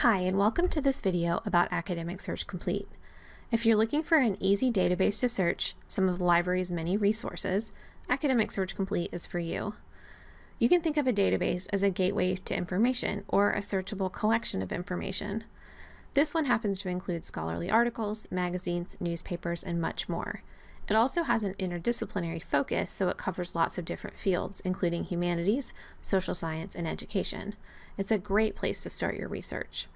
Hi, and welcome to this video about Academic Search Complete. If you're looking for an easy database to search some of the library's many resources, Academic Search Complete is for you. You can think of a database as a gateway to information or a searchable collection of information. This one happens to include scholarly articles, magazines, newspapers, and much more. It also has an interdisciplinary focus, so it covers lots of different fields, including humanities, social science, and education. It's a great place to start your research.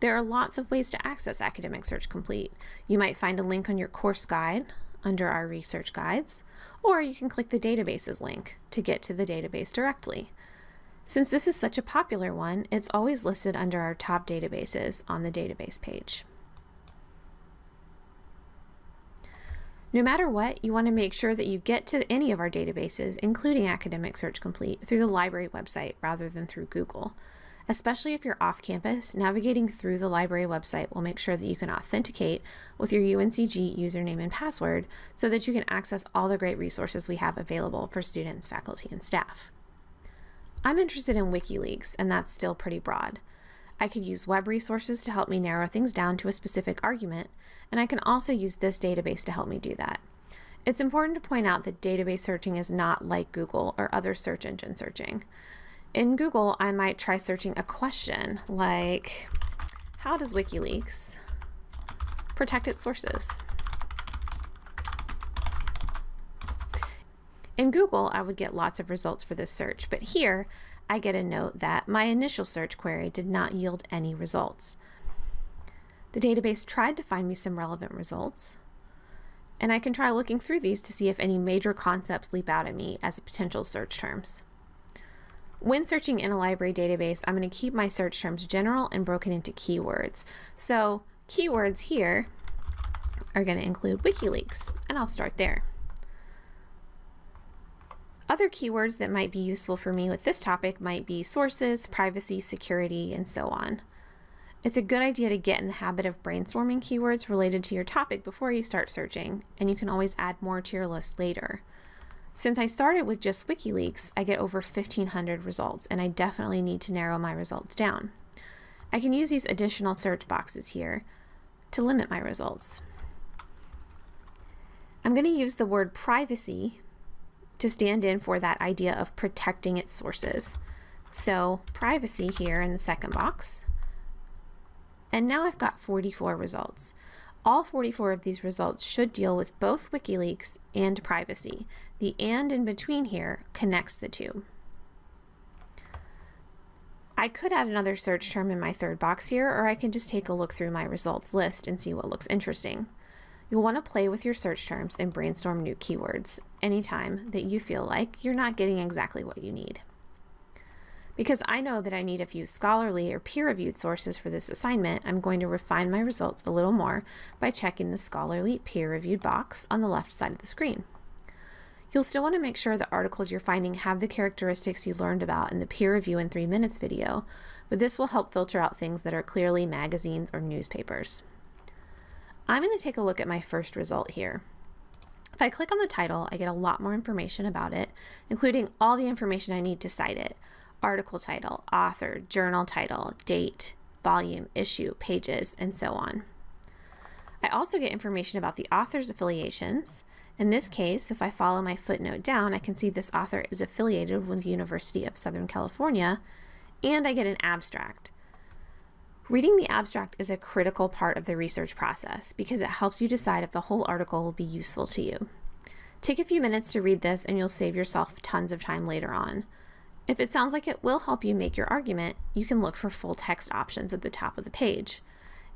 There are lots of ways to access Academic Search Complete. You might find a link on your course guide under our research guides, or you can click the databases link to get to the database directly. Since this is such a popular one, it's always listed under our top databases on the database page. No matter what, you want to make sure that you get to any of our databases, including Academic Search Complete, through the library website rather than through Google. Especially if you're off campus, navigating through the library website will make sure that you can authenticate with your UNCG username and password so that you can access all the great resources we have available for students, faculty, and staff. I'm interested in WikiLeaks, and that's still pretty broad. I could use web resources to help me narrow things down to a specific argument, and I can also use this database to help me do that. It's important to point out that database searching is not like Google or other search engine searching. In Google, I might try searching a question like, how does WikiLeaks protect its sources? In Google, I would get lots of results for this search, but here I get a note that my initial search query did not yield any results. The database tried to find me some relevant results, and I can try looking through these to see if any major concepts leap out at me as potential search terms. When searching in a library database, I'm going to keep my search terms general and broken into keywords. So keywords here are going to include WikiLeaks, and I'll start there. Other keywords that might be useful for me with this topic might be sources, privacy, security, and so on. It's a good idea to get in the habit of brainstorming keywords related to your topic before you start searching, and you can always add more to your list later. Since I started with just WikiLeaks, I get over 1,500 results, and I definitely need to narrow my results down. I can use these additional search boxes here to limit my results. I'm going to use the word privacy to stand in for that idea of protecting its sources. So privacy here in the second box. And now I've got 44 results. All 44 of these results should deal with both WikiLeaks and privacy. The and in between here connects the two. I could add another search term in my third box here, or I can just take a look through my results list and see what looks interesting. You'll want to play with your search terms and brainstorm new keywords anytime that you feel like you're not getting exactly what you need. Because I know that I need a few scholarly or peer-reviewed sources for this assignment, I'm going to refine my results a little more by checking the scholarly peer-reviewed box on the left side of the screen. You'll still want to make sure the articles you're finding have the characteristics you learned about in the peer review in three minutes video, but this will help filter out things that are clearly magazines or newspapers. I'm going to take a look at my first result here. If I click on the title, I get a lot more information about it, including all the information I need to cite it. Article title, author, journal title, date, volume, issue, pages, and so on. I also get information about the author's affiliations. In this case, if I follow my footnote down, I can see this author is affiliated with the University of Southern California, and I get an abstract. Reading the abstract is a critical part of the research process because it helps you decide if the whole article will be useful to you. Take a few minutes to read this and you'll save yourself tons of time later on. If it sounds like it will help you make your argument, you can look for full text options at the top of the page.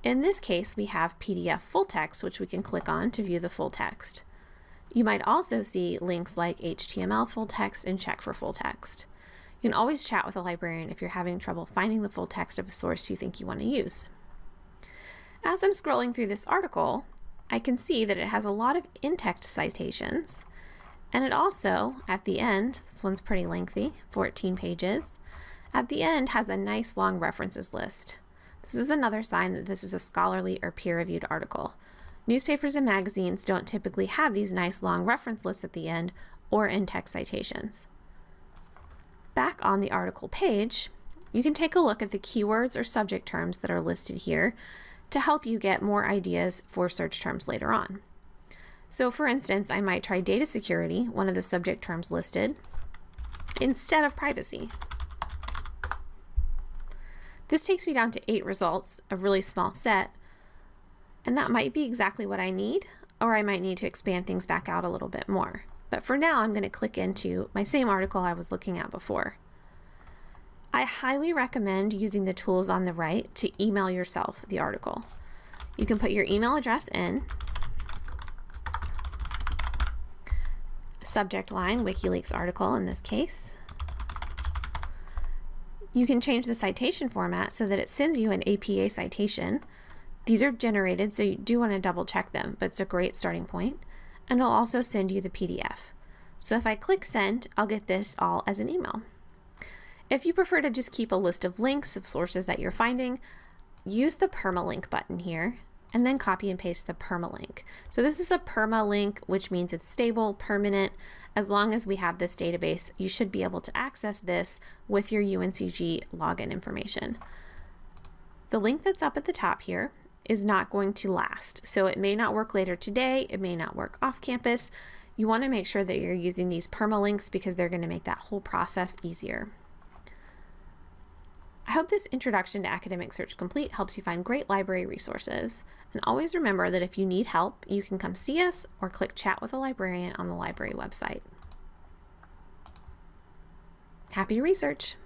In this case, we have PDF full text, which we can click on to view the full text. You might also see links like HTML full text and check for full text. You can always chat with a librarian if you're having trouble finding the full text of a source you think you want to use. As I'm scrolling through this article, I can see that it has a lot of in-text citations, and it also, at the end, this one's pretty lengthy, 14 pages, at the end has a nice long references list. This is another sign that this is a scholarly or peer-reviewed article. Newspapers and magazines don't typically have these nice long reference lists at the end or in-text citations back on the article page, You can take a look at the keywords or subject terms that are listed here to help you get more ideas for search terms later on. So for instance, I might try data security, one of the subject terms listed, instead of privacy. This takes me down to eight results, a really small set, and that might be exactly what I need, or I might need to expand things back out a little bit more. But for now, I'm going to click into my same article I was looking at before. I highly recommend using the tools on the right to email yourself the article. You can put your email address in, subject line, WikiLeaks article in this case. You can change the citation format so that it sends you an APA citation. These are generated, so you do want to double check them, but it's a great starting point. And it'll also send you the PDF. So if I click send, I'll get this all as an email. If you prefer to just keep a list of links of sources that you're finding, use the permalink button here and then copy and paste the permalink. So this is a permalink, which means it's stable, permanent. As long as we have this database, you should be able to access this with your UNCG login information. The link that's up at the top here is not going to last. So it may not work later today, it may not work off campus. You want to make sure that you're using these permalinks because they're going to make that whole process easier. I hope this introduction to Academic Search Complete helps you find great library resources. And always remember that if you need help, you can come see us or click chat with a librarian on the library website. Happy research!